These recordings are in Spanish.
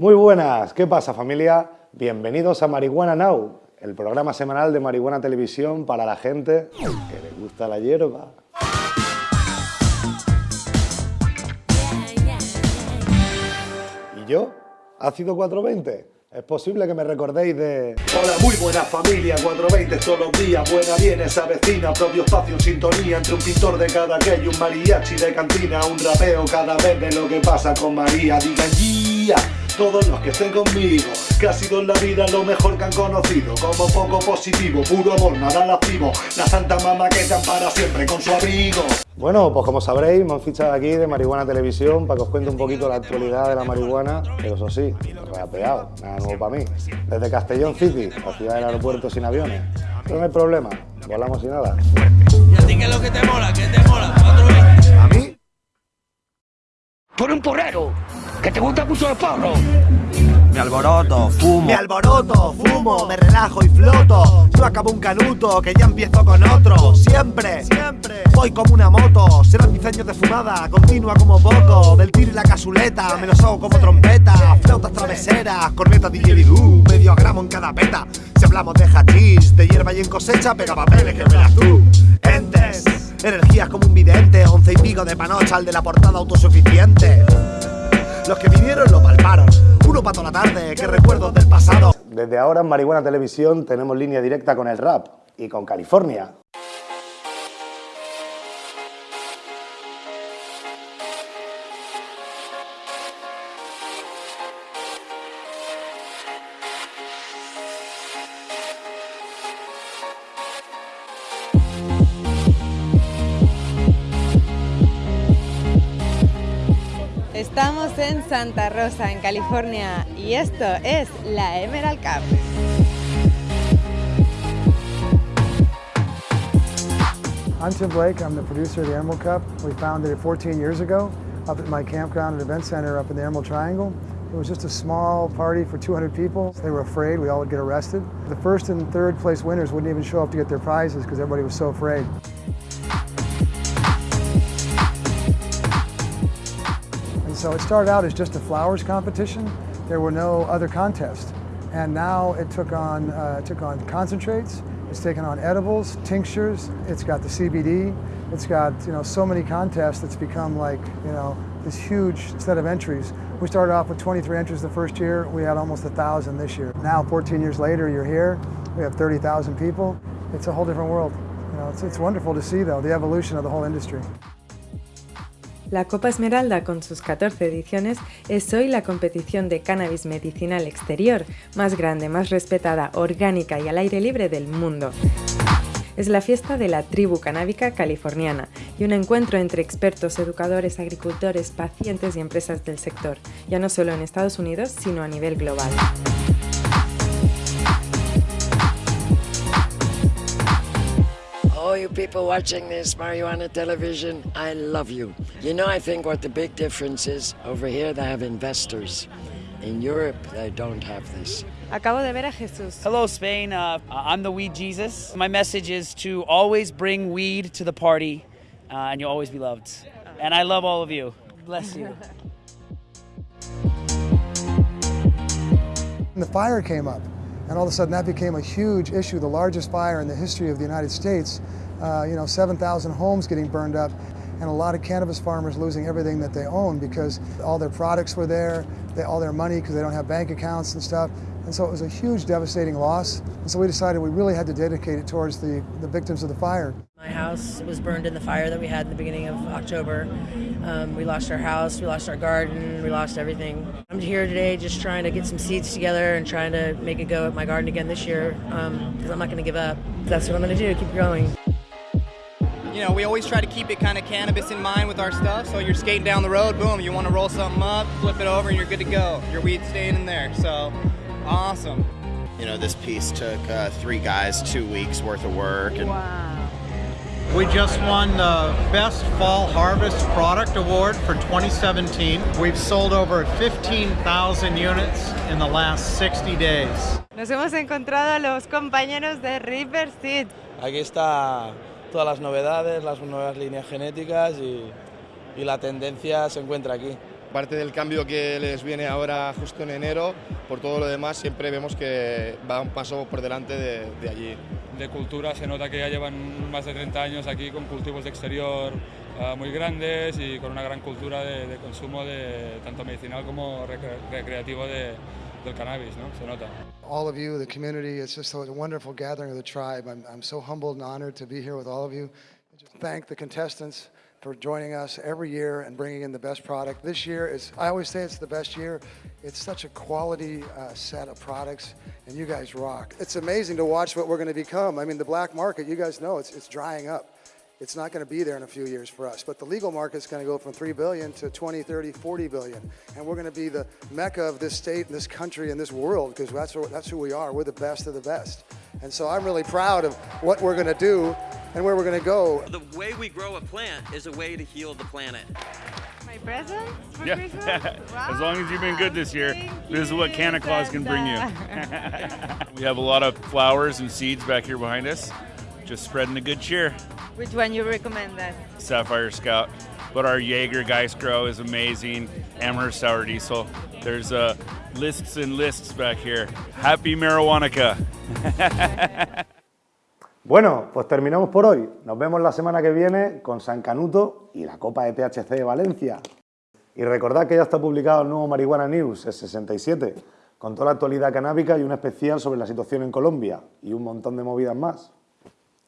Muy buenas, ¿qué pasa familia? Bienvenidos a Marihuana Now, el programa semanal de Marihuana Televisión para la gente que le gusta la hierba. ¿Y yo? ¿Ácido 420? Es posible que me recordéis de... Hola, muy buena familia, 420 todos los días, buena viene esa vecina, propio espacio en sintonía entre un pintor de cada que y un mariachi de cantina, un rapeo cada vez de lo que pasa con María, digan guía todos los que estén conmigo Que ha sido en la vida lo mejor que han conocido Como poco positivo, puro amor, nada lascivo La santa mamá que te para siempre con su abrigo Bueno, pues como sabréis, me han fichado aquí de Marihuana Televisión para que os cuente un poquito la actualidad de la marihuana, pero eso sí, rapeado, nada nuevo para mí. Desde Castellón City, la ciudad del aeropuerto sin aviones. Pero no hay problema, volamos sin nada. ¿Y a ti qué es lo que te mola? ¿Qué te mola? A mí, eres un porrero, que te gusta mucho el porro. Me alboroto, fumo. Me alboroto, fumo, me relajo y floto. Yo acabo un canuto, que ya empiezo con otro. Siempre, siempre, voy como una moto. Serán mis años de fumada, continua como poco. Del tiro y la casuleta, me los hago como trompeta. Flautas traveseras, cornetas didgeridoo. Medio gramo en cada peta. Si hablamos de hachís, de hierba y en cosecha, pega papeles que verás tú. Entes, energías como un vidente. Once y pico de panocha, al de la portada autosuficiente. Los que vinieron lo palparon. Uno para toda la tarde, que recuerdos del pasado. Desde ahora en Marihuana Televisión tenemos línea directa con el rap y con California. Estamos en Santa Rosa, en California, y esto es la Emerald Cup. I'm Tim Blake. I'm the producer of the Emerald Cup. We founded it 14 years ago up at my campground and event center up in the Emerald Triangle. It was just a small party for 200 people. They were afraid we all would get arrested. The first and third place winners wouldn't even show up to get their prizes because everybody was so afraid. So it started out as just a flowers competition. There were no other contests. And now it took on, uh, took on concentrates, it's taken on edibles, tinctures, it's got the CBD, it's got you know, so many contests it's become like you know, this huge set of entries. We started off with 23 entries the first year, we had almost 1,000 this year. Now 14 years later, you're here, we have 30,000 people. It's a whole different world. You know, it's, it's wonderful to see though, the evolution of the whole industry. La Copa Esmeralda, con sus 14 ediciones, es hoy la competición de cannabis medicinal exterior más grande, más respetada, orgánica y al aire libre del mundo. Es la fiesta de la tribu canábica californiana y un encuentro entre expertos, educadores, agricultores, pacientes y empresas del sector, ya no solo en Estados Unidos, sino a nivel global. All you people watching this marijuana television, I love you. You know, I think what the big difference is over here they have investors. In Europe, they don't have this. Acabo de ver a Jesús. Hello, Spain. Uh, I'm the Weed Jesus. My message is to always bring weed to the party, uh, and you'll always be loved. And I love all of you. Bless you. The fire came up, and all of a sudden that became a huge issue, the largest fire in the history of the United States. Uh, you know, 7,000 homes getting burned up, and a lot of cannabis farmers losing everything that they own because all their products were there, they, all their money because they don't have bank accounts and stuff. And so it was a huge, devastating loss. And so we decided we really had to dedicate it towards the, the victims of the fire. My house was burned in the fire that we had in the beginning of October. Um, we lost our house, we lost our garden, we lost everything. I'm here today just trying to get some seeds together and trying to make a go at my garden again this year because I'm not going to give up. That's what I'm going to do, keep growing. You know, we always try to keep it kind of cannabis in mind with our stuff. So you're skating down the road, boom, you want to roll something up, flip it over, and you're good to go. Your weed's staying in there. So awesome. You know, this piece took uh, three guys two weeks worth of work. And We just won the Best Fall Harvest Product Award for 2017. We've sold over 15,000 units in the last 60 days. Nos hemos encontrado a los compañeros de River Seed. Aquí está todas las novedades, las nuevas líneas genéticas y, y la tendencia se encuentra aquí. Aparte del cambio que les viene ahora justo en enero, por todo lo demás siempre vemos que va un paso por delante de, de allí. De cultura se nota que ya llevan más de 30 años aquí con cultivos de exterior uh, muy grandes y con una gran cultura de, de consumo de tanto medicinal como recre recreativo de, del cannabis, ¿no? Se nota. All of you, the community, it's just a wonderful gathering of the tribe. I'm, I'm so humbled and honored to be here with all of you. Thank the contestants for joining us every year and bringing in the best product. This year is, I always say it's the best year. It's such a quality uh, set of products, and you guys rock. It's amazing to watch what we're going to become. I mean, the black market, you guys know, it's, it's drying up. It's not going to be there in a few years for us, but the legal market's going to go from 3 billion to 20, 30, 40 billion. And we're going to be the mecca of this state and this country and this world because that's, that's who we are. We're the best of the best. And so I'm really proud of what we're going to do and where we're going to go. The way we grow a plant is a way to heal the planet. My present for Yeah. Christmas? as long as you've been good this year, Thank this is what Santa Claus can bring you. We have a lot of flowers and seeds back here behind us, just spreading the good cheer. Which one you recommend then? Sapphire Scout, but our Jaeger Geistgrow is amazing. Amherst Sour Diesel. There's uh, lists and lists back here. Happy Marijuanica. Bueno, pues terminamos por hoy. Nos vemos la semana que viene con San Canuto y la Copa de THC de Valencia. Y recordad que ya está publicado el nuevo Marihuana News, el 67, con toda la actualidad canábica y un especial sobre la situación en Colombia y un montón de movidas más.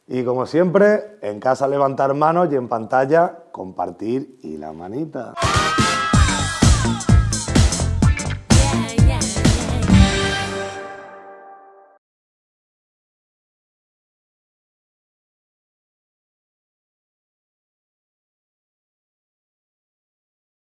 Y como siempre, en casa levantar manos y en pantalla compartir y la manita.